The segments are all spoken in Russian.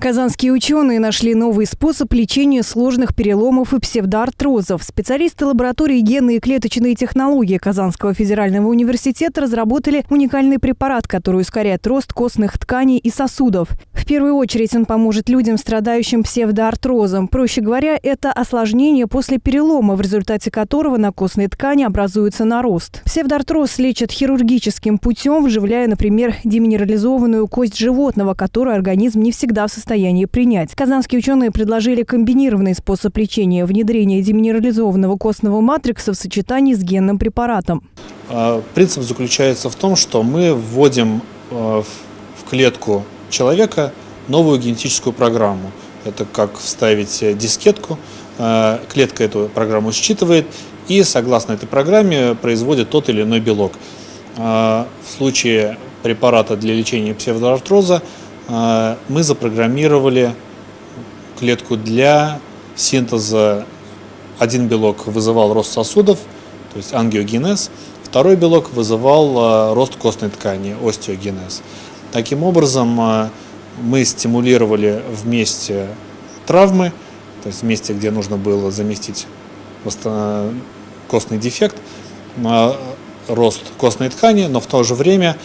Казанские ученые нашли новый способ лечения сложных переломов и псевдоартрозов. Специалисты лаборатории генные и клеточные технологии Казанского федерального университета разработали уникальный препарат, который ускоряет рост костных тканей и сосудов. Первую очередь он поможет людям, страдающим псевдоартрозом. Проще говоря, это осложнение после перелома, в результате которого на костной ткани образуется нарост. Псевдоартроз лечат хирургическим путем, вживляя, например, деминерализованную кость животного, которую организм не всегда в состоянии принять. Казанские ученые предложили комбинированный способ лечения – внедрение деминерализованного костного матрикса в сочетании с генным препаратом. А, принцип заключается в том, что мы вводим а, в клетку человека новую генетическую программу. Это как вставить дискетку, а, клетка эту программу считывает и согласно этой программе производит тот или иной белок. В случае препарата для лечения псевдоартроза а, мы запрограммировали клетку для синтеза. Один белок вызывал рост сосудов, то есть ангиогенез, второй белок вызывал рост костной ткани, остеогенез. Таким образом, а, мы стимулировали вместе травмы, то есть вместе, где нужно было заместить костный дефект, рост костной ткани, но в то же время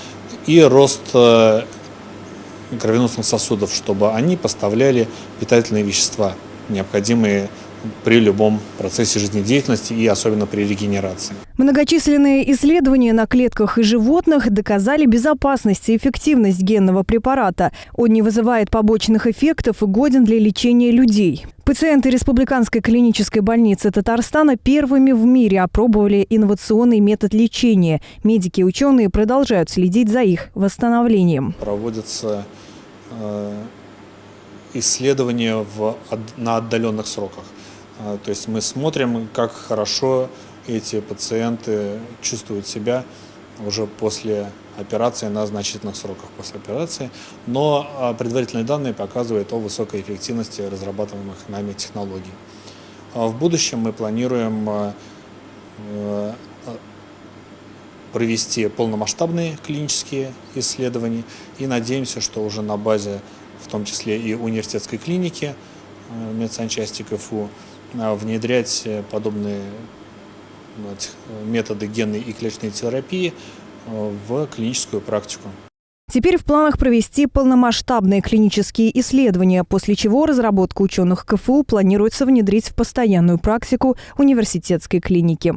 и рост кровеносных сосудов, чтобы они поставляли питательные вещества, необходимые при любом процессе жизнедеятельности и особенно при регенерации. Многочисленные исследования на клетках и животных доказали безопасность и эффективность генного препарата. Он не вызывает побочных эффектов и годен для лечения людей. Пациенты Республиканской клинической больницы Татарстана первыми в мире опробовали инновационный метод лечения. Медики и ученые продолжают следить за их восстановлением. Проводятся Э, исследования в, на отдаленных сроках. Э, то есть мы смотрим, как хорошо эти пациенты чувствуют себя уже после операции на значительных сроках после операции, но э, предварительные данные показывают о высокой эффективности разрабатываемых нами технологий. В будущем мы планируем провести полномасштабные клинические исследования и надеемся, что уже на базе, в том числе и университетской клиники э, медсанчасти КФУ, э, внедрять э, подобные методы генной и клеточной терапии в клиническую практику. Теперь в планах провести полномасштабные клинические исследования, после чего разработку ученых КФУ планируется внедрить в постоянную практику университетской клиники.